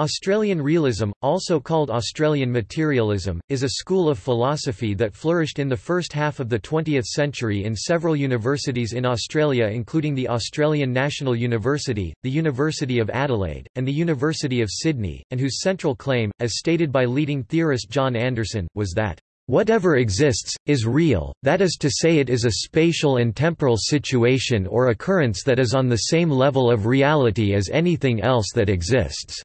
Australian realism, also called Australian materialism, is a school of philosophy that flourished in the first half of the 20th century in several universities in Australia including the Australian National University, the University of Adelaide, and the University of Sydney, and whose central claim, as stated by leading theorist John Anderson, was that Whatever exists, is real, that is to say it is a spatial and temporal situation or occurrence that is on the same level of reality as anything else that exists.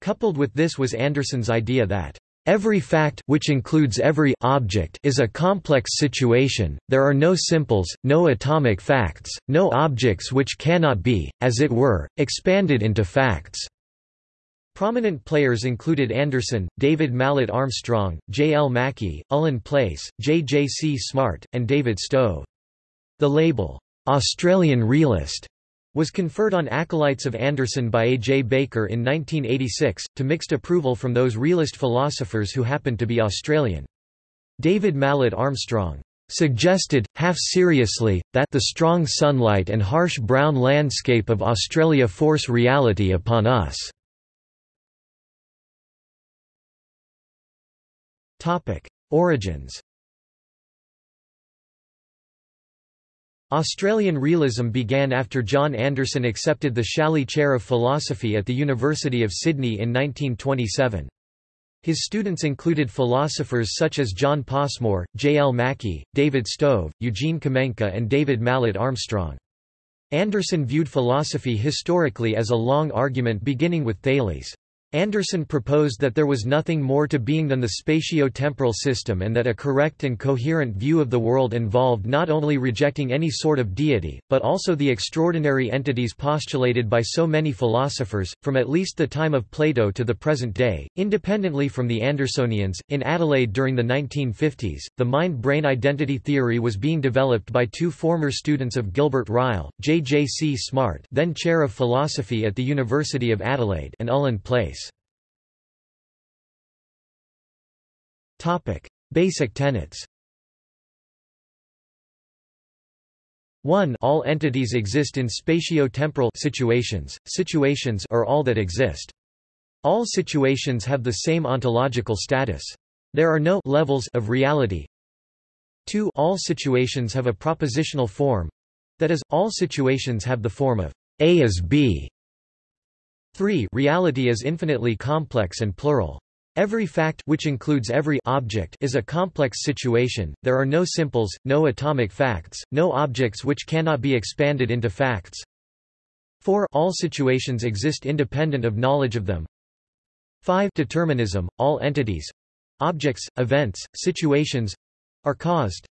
Coupled with this was Anderson's idea that Every fact which includes every object is a complex situation, there are no simples, no atomic facts, no objects which cannot be, as it were, expanded into facts. Prominent players included Anderson, David Mallet Armstrong, J. L. Mackie, Ullin Place, J. J. C. Smart, and David Stove. The label, "'Australian Realist' was conferred on acolytes of Anderson by A. J. Baker in 1986, to mixed approval from those realist philosophers who happened to be Australian. David Mallet Armstrong suggested, half seriously, that the strong sunlight and harsh brown landscape of Australia force reality upon us. Origins Australian realism began after John Anderson accepted the Challis Chair of Philosophy at the University of Sydney in 1927. His students included philosophers such as John Passmore, J. L. Mackie, David Stove, Eugene Kamenka and David Mallet Armstrong. Anderson viewed philosophy historically as a long argument beginning with Thales. Anderson proposed that there was nothing more to being than the spatio-temporal system and that a correct and coherent view of the world involved not only rejecting any sort of deity, but also the extraordinary entities postulated by so many philosophers, from at least the time of Plato to the present day. Independently from the Andersonians, in Adelaide during the 1950s, the mind-brain identity theory was being developed by two former students of Gilbert Ryle, J. J. C. Smart then Chair of Philosophy at the University of Adelaide and Ullin Place. Topic: Basic tenets. 1 All entities exist in spatio-temporal situations, situations are all that exist. All situations have the same ontological status. There are no levels of reality. 2 All situations have a propositional form. That is, all situations have the form of A is B. 3 Reality is infinitely complex and plural. Every fact which includes every object is a complex situation, there are no simples, no atomic facts, no objects which cannot be expanded into facts. 4 All situations exist independent of knowledge of them. 5 Determinism, all entities—objects, events, situations—are caused.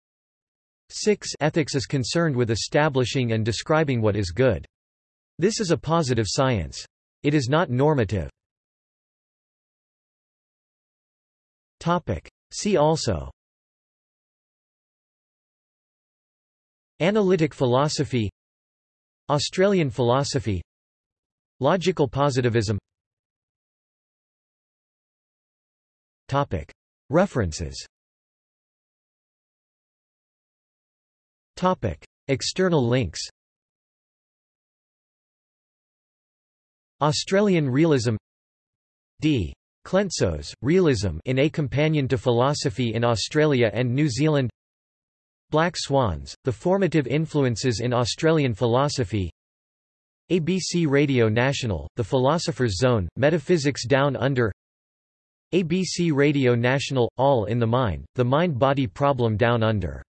6 Ethics is concerned with establishing and describing what is good. This is a positive science. It is not normative. Topic. See also Analytic philosophy Australian philosophy Logical positivism Topic. References Topic. External links Australian realism D. Klentsos, Realism in A Companion to Philosophy in Australia and New Zealand. Black Swans, The Formative Influences in Australian Philosophy. ABC Radio National, The Philosopher's Zone, Metaphysics Down Under. ABC Radio National – All in the Mind, The Mind-Body Problem Down Under